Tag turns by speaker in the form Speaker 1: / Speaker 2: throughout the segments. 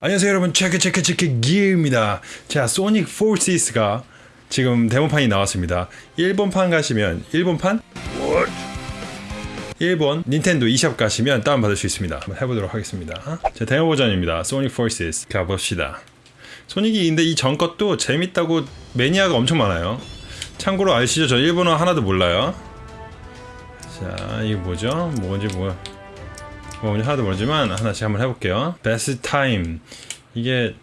Speaker 1: 안녕하세요 여러분. 체크 체크 체크 기입니다. 자 Sonic Forces가 지금 데모판이 나왔습니다. 일본판 가시면 일본판? 일본 닌텐도 eShop 가시면 다운받을 수 있습니다. 한번 해보도록 하겠습니다. 자 데모 버전입니다. Sonic Forces 가봅시다 근데 이 전 것도 재밌다고 매니아가 엄청 많아요 참고로 아시죠 저 일본어 하나도 몰라요 자 이게 뭐죠 뭔지 뭐뭐 하나도 모르지만 하나씩 한번 해볼게요. 베스트 타임 이게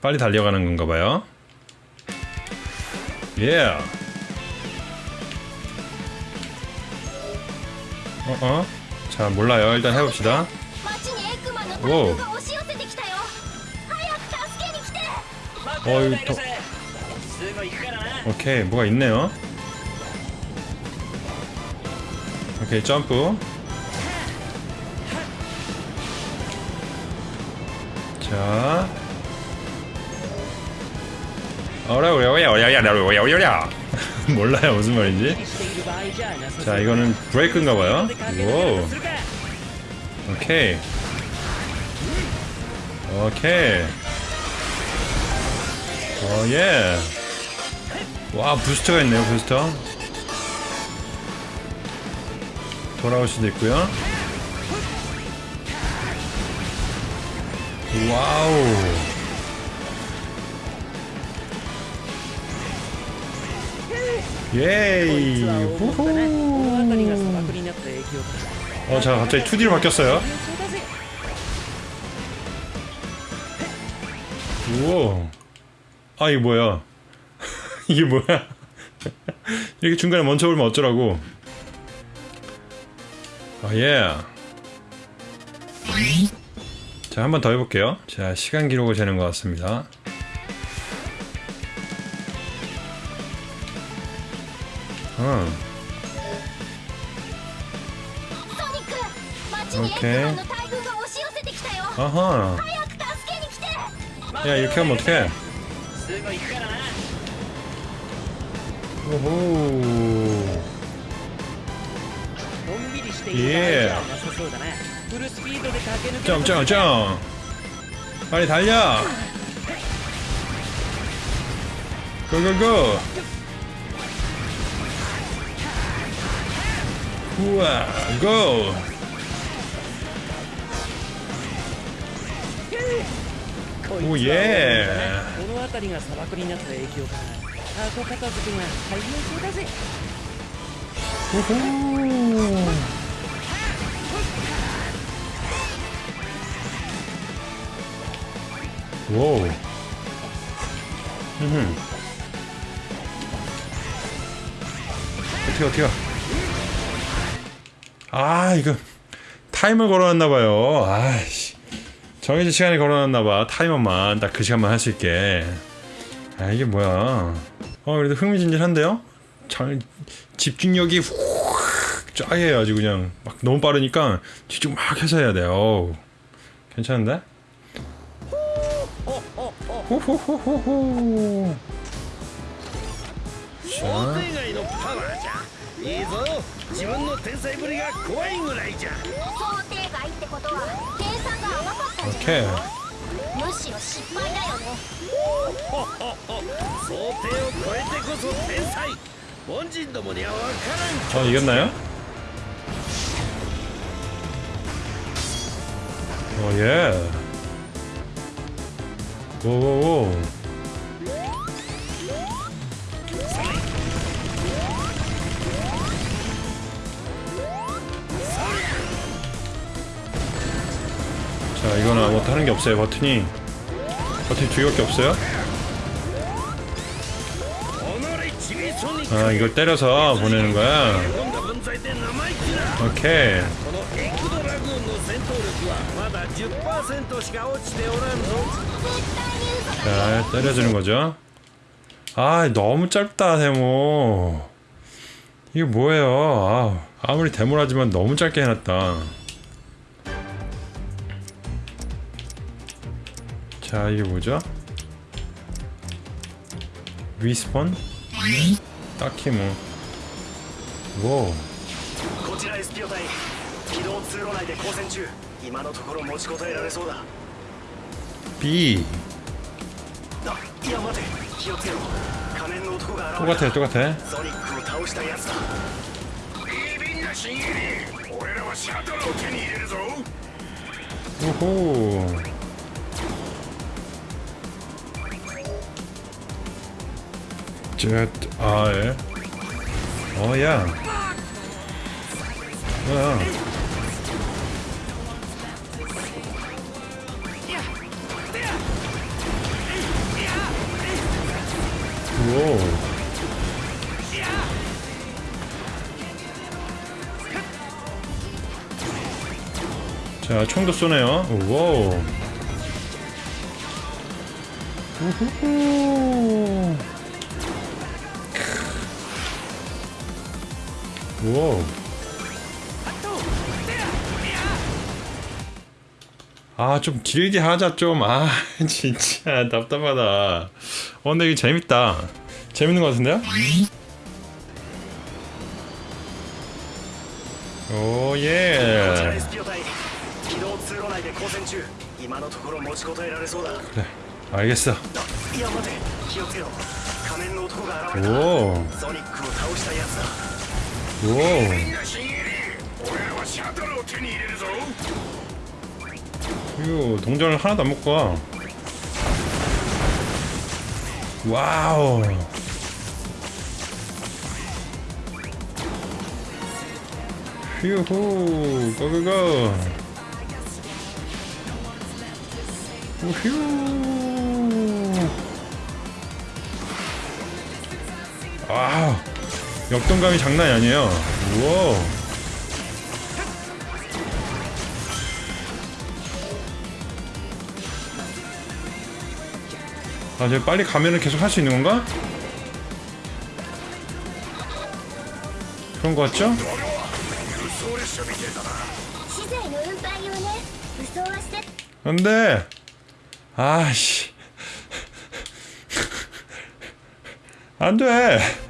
Speaker 1: 빨리 달려가는 건가 봐요. 예. Yeah. 어 어. 자 몰라요. 일단 해봅시다.
Speaker 2: 町
Speaker 1: 어이
Speaker 3: 네, 더 네, 네.
Speaker 1: 오케이 뭐가 있네요. 오케이 점프. 자. 어라오야오야오야오야오야오야 몰라요 무슨 말인지. 자 이거는 브레이크인가봐요. 오. 오케이. 오케이. 어, 예. 와, 부스터가 있네요, 부스터. 돌아올 수도 있고요 와우. 예이.
Speaker 3: 후후.
Speaker 1: 어, 자, 갑자기 2D로 바뀌었어요. 우와. 아 이게 뭐야? 이게 뭐야? 이렇게 중간에 멈춰버리면 어쩌라고? 아예. 자한 번 더 해볼게요. 자 시간 기록을 재는 것 같습니다. 어.
Speaker 2: 오케이.
Speaker 1: 아하. 야 이렇게 하면 어떡해?
Speaker 3: 쓰고 있거라.
Speaker 1: 오호.
Speaker 3: 예.
Speaker 1: 점점점. 빨리 달려. 고고고. 우와, 고. 오
Speaker 3: 예. の辺りが砂漠になった影響か箱片付けが大変そうだぜ
Speaker 1: 우후. 와우. 음. 어떻게 어떻게? 아 이거 타이머 걸어놨나봐요. 아씨 정해진 시간에 걸어놨나봐. 타이머만 딱 그 시간만 할 수 있게. 아 이게 뭐야? 어 그래도 흥미진진한데요? 잘 집중력이 훅 쫙해요 아주 그냥 막 너무 빠르니까 집중 막 해서 해야 돼요. 어우, 괜찮은데? 호호호호호.
Speaker 4: 想
Speaker 1: 오케이 저 이겼나요? 어, 오예. 오오오. 자 이거는 아무것도 뭐 하는 게 없어요 버튼이. 버튼이 두 개밖에 없어요? 아 이걸 때려서 보내는 거야? 오케이. 자 때려주는 거죠. 아 너무 짧다 데모. 이게 뭐예요? 아, 아무리 데모라지만 너무 짧게 해놨다. 자 이게 뭐죠 리스폰? 딱히 뭐. 오.
Speaker 4: こちら SPO 隊機動通路内で交戦中今のところ持ちこたえられそうだ
Speaker 1: B.
Speaker 4: あいや待て気をつけろ仮面の男が現れ
Speaker 1: 똑같아, 똑같아.
Speaker 4: たソ
Speaker 1: 쯧, 아, 예. 어, 야. 뭐야. 오. 자, 총도 쏘네요. 오. 우후후. 우와 아좀 길게 하자 좀 아 진짜 답답하다. 어 근데 이게 재밌다. 재밌는 것 같은데요? 오예. 그래 알겠어. 오. 이거 동전을 하나도 안 먹고 와. 와우. 휴후, 고고고. 우휴. 와우. 역동감이 장난이 아니에요 우와 아, 이제 빨리 가면은 계속 할 수 있는 건가? 그런 거 같죠? 안 돼! 아씨. 안 돼!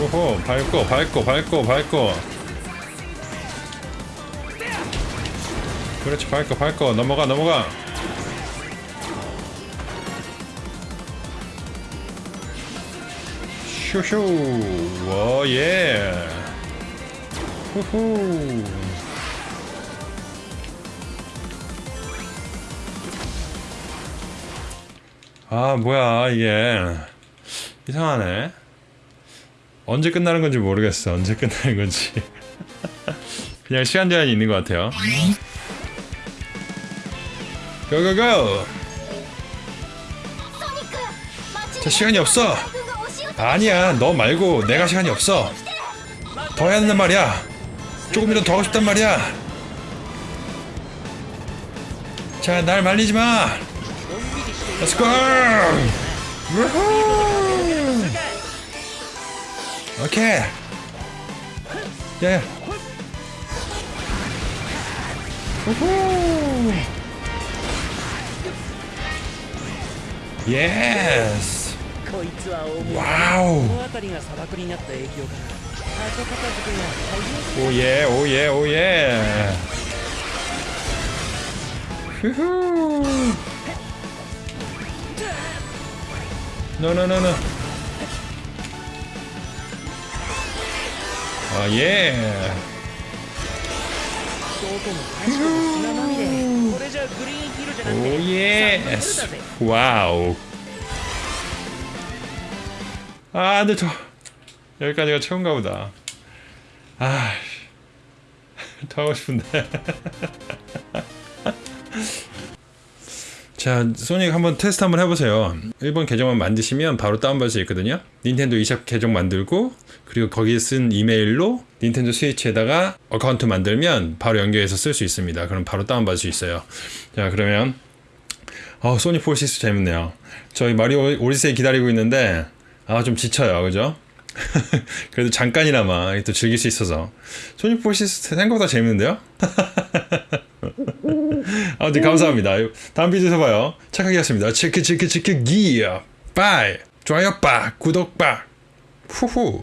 Speaker 1: 오. 오호, 밟고, 밟고, 밟고, 밟고. 그렇지, 밟고, 밟고, 넘어가, 넘어가. 슈슈 워예 후후 아 뭐야 이게 이상하네 언제 끝나는 건지 모르겠어. 언제 끝나는 건지. 그냥 시간 제한이 있는 것 같아요. 고고고! 자 시간이 없어! 아니야 너 말고 내가 시간이 없어. 더 해야 된단 말이야. 조금이라도 더 하고 싶단 말이야. 자 날 말리지마.
Speaker 3: Let's go! OK! い
Speaker 1: やいや。おほーイエース
Speaker 3: こいつは重いわおおおいえお
Speaker 1: いえおいえふふー No, no, no, no. 아 예.
Speaker 3: 음.
Speaker 1: 오 예. 와우. 아 근데 저 여기까지가 처음가 보다. 아. 더 하고 싶은데. 자, 소닉 한번 테스트 한번 해보세요. 일본 계정만 만드시면 바로 다운받을 수 있거든요. 닌텐도 eShop 계정 만들고 그리고 거기에 쓴 이메일로 닌텐도 스위치에다가 account 만들면 바로 연결해서 쓸 수 있습니다. 그럼 바로 다운받을 수 있어요. 자, 그러면 어, Sonic Forces 재밌네요. 저희 마리오 오디세이 기다리고 있는데 아, 좀 지쳐요. 그죠? 그래도 잠깐이나마 또 즐길 수 있어서 Sonic Forces 생각보다 재밌는데요? 아무튼 감사합니다. 다음 비디오에서 봐요. 착하게였습니다. 치크 치크 치크 기어 bye 좋아요 빠 구독 빠 후후